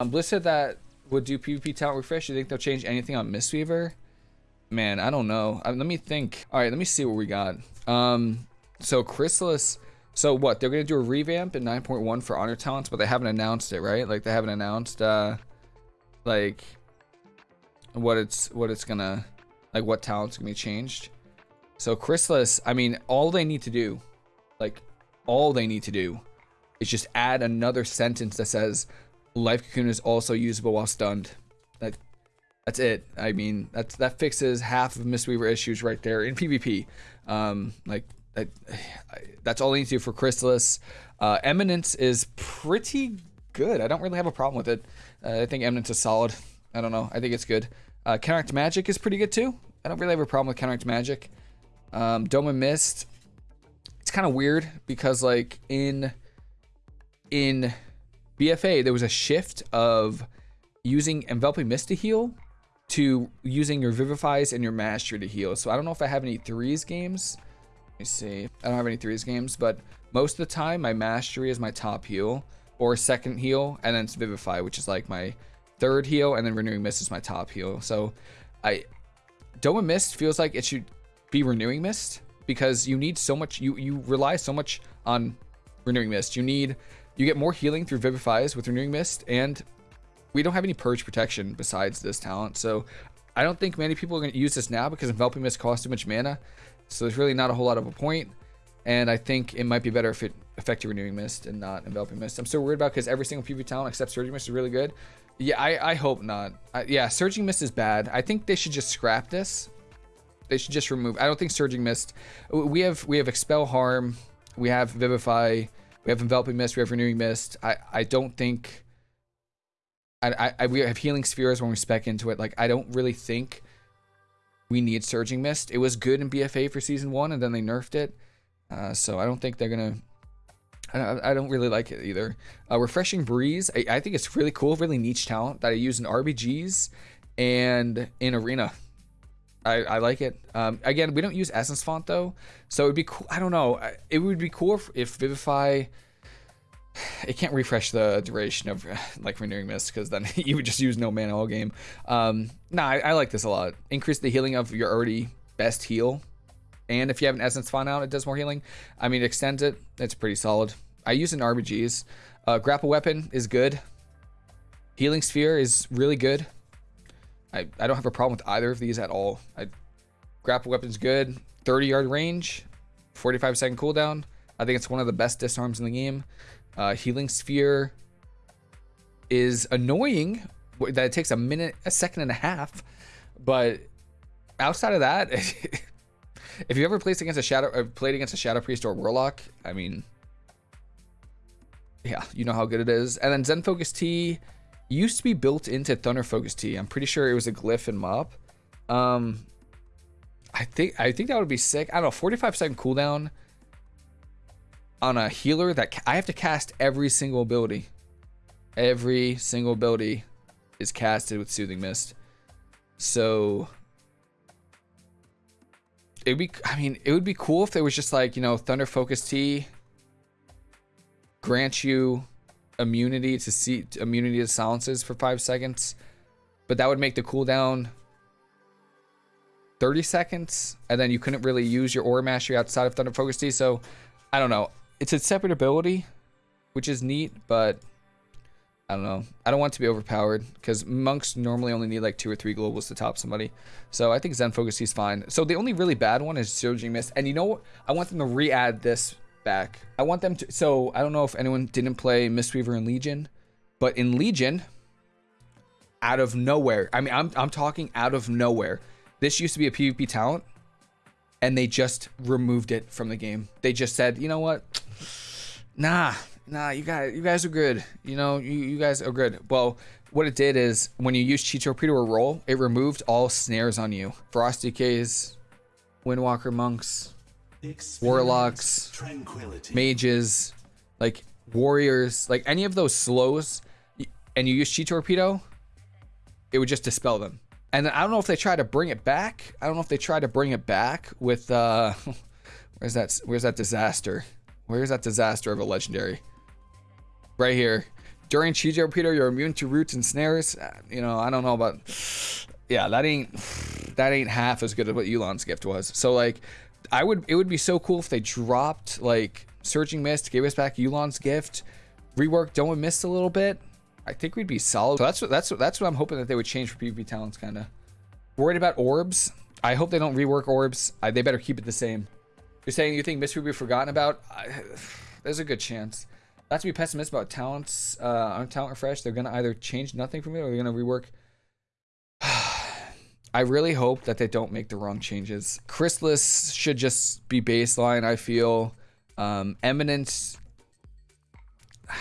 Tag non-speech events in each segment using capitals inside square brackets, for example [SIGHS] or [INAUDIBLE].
Um, Blizz said that would do PvP talent refresh. You think they'll change anything on Mistweaver? Man, I don't know. Uh, let me think. All right, let me see what we got. Um, so Chrysalis. So what? They're gonna do a revamp in 9.1 for honor talents, but they haven't announced it, right? Like they haven't announced, uh, like what it's what it's gonna, like what talents gonna be changed. So Chrysalis. I mean, all they need to do, like, all they need to do, is just add another sentence that says, "Life Cocoon is also usable while stunned." That that's it. I mean, that's that fixes half of Mistweaver issues right there in PvP. Um, like that, [SIGHS] that's all you need to do for Chrysalis. Uh, Eminence is pretty good. I don't really have a problem with it. Uh, I think Eminence is solid. I don't know. I think it's good. Uh, Counteract Magic is pretty good too. I don't really have a problem with Counteract Magic. Um, Dome and Mist. It's kind of weird because like in in BFA there was a shift of using Enveloping Mist to heal to using your Vivifies and your Mastery to heal. So I don't know if I have any threes games. Let me see. I don't have any threes games, but most of the time my Mastery is my top heal or second heal, and then it's Vivify, which is like my third heal, and then Renewing Mist is my top heal. So I Dome Mist feels like it should be Renewing Mist because you need so much, you, you rely so much on Renewing Mist. You need, you get more healing through Vivifies with Renewing Mist, and we don't have any purge protection besides this talent. So I don't think many people are going to use this now because enveloping mist costs too much mana. So there's really not a whole lot of a point. And I think it might be better if it affected renewing mist and not enveloping mist. I'm still worried about because every single PvP talent except surging mist is really good. Yeah, I, I hope not. I, yeah, surging mist is bad. I think they should just scrap this. They should just remove. I don't think surging mist. We have we have expel harm. We have vivify. We have enveloping mist. We have renewing mist. I I don't think I, I, we have healing spheres when we spec into it. Like, I don't really think we need Surging Mist. It was good in BFA for season one, and then they nerfed it. Uh, so I don't think they're gonna. I, I don't really like it either. Uh, Refreshing Breeze. I, I think it's really cool, really niche talent that I use in RBGs and in Arena. I, I like it. Um, again, we don't use Essence Font though, so it'd be cool. I don't know. It would be cool if, if Vivify it can't refresh the duration of [SIGHS] like renewing mist because then [LAUGHS] you would just use no mana all game. Um, nah, I, I, like this a lot. Increase the healing of your already best heal, and if you have an essence font out, it does more healing. I mean, it extends it. It's pretty solid. I use an RBGs. Uh, grapple weapon is good. Healing sphere is really good. I, I don't have a problem with either of these at all. I, grapple weapon's good. 30 yard range, 45 second cooldown. I think it's one of the best disarms in the game. Uh, healing sphere is annoying that it takes a minute, a second and a half, but outside of that, [LAUGHS] if you ever played against a shadow, uh, played against a shadow priest or warlock, I mean, yeah, you know how good it is. And then Zen Focus Tea used to be built into Thunder Focus Tea. I'm pretty sure it was a glyph and MoP. Um, I think I think that would be sick. I don't know, 45 second cooldown on a healer that I have to cast every single ability. Every single ability is casted with Soothing Mist. So it would be I mean, it would be cool if there was just like, you know, Thunder Focus Tea grant you immunity to see immunity to silences for five seconds. But that would make the cooldown 30 seconds, and then you couldn't really use your aura mastery outside of Thunder Focus Tea. So I don't know it's a separate ability, which is neat, but I don't know. I don't want to be overpowered because monks normally only need like two or three globals to top somebody. So I think Zen Focus is fine. So the only really bad one is Surging Mist. And you know what? I want them to re-add this back. I want them to... So I don't know if anyone didn't play Mistweaver in Legion, but in Legion, out of nowhere, I mean, I'm, I'm talking out of nowhere. This used to be a PvP talent, and they just removed it from the game. They just said, you know what? nah, nah, you guys, you guys are good. You know, you, you guys are good. Well, what it did is when you use Chi Torpedo or roll, it removed all snares on you. Frost DKs, Windwalker monks, warlocks, tranquility. mages, like warriors, like any of those slows, and you use Chi Torpedo, it would just dispel them. And I don't know if they try to bring it back. I don't know if they try to bring it back with uh [LAUGHS] where's that where's that disaster? Where's that disaster of a legendary? Right here. During Chi Torpedo, you're immune to roots and snares. Uh, You know, I don't know about. [SIGHS] Yeah, that ain't [SIGHS] that ain't half as good as what Yu'lon's gift was. So like, I would it would be so cool if they dropped like Surging Mist, gave us back Yu'lon's gift, reworked Dome Mist a little bit. I think we'd be solid. So that's what that's what that's what I'm hoping that they would change for PvP talents, kind of. Worried about orbs. I hope they don't rework orbs. I, they better keep it the same. You're saying you think Mist will be forgotten about? I, [SIGHS] there's a good chance. Not to be pessimistic about talents uh, on talent refresh. They're gonna either change nothing from it or they're gonna rework. I really hope that they don't make the wrong changes. Chrysalis should just be baseline. I feel um, Eminence. [SIGHS]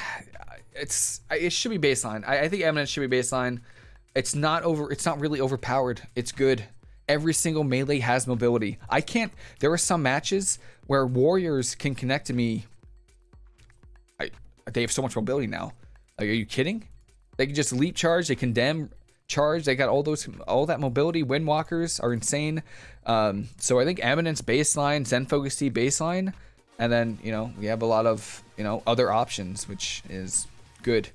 It's it should be baseline. I, I think Eminence should be baseline. It's not over. It's not really overpowered. It's good. Every single melee has mobility. I can't. There are some matches where warriors can connect to me. I they have so much mobility now. Like, are you kidding? They can just leap charge. They condemn charge. They got all those all that mobility. Windwalkers are insane. Um, so I think Eminence baseline, Zen Focus Tea baseline, and then you know we have a lot of you know other options, which is good.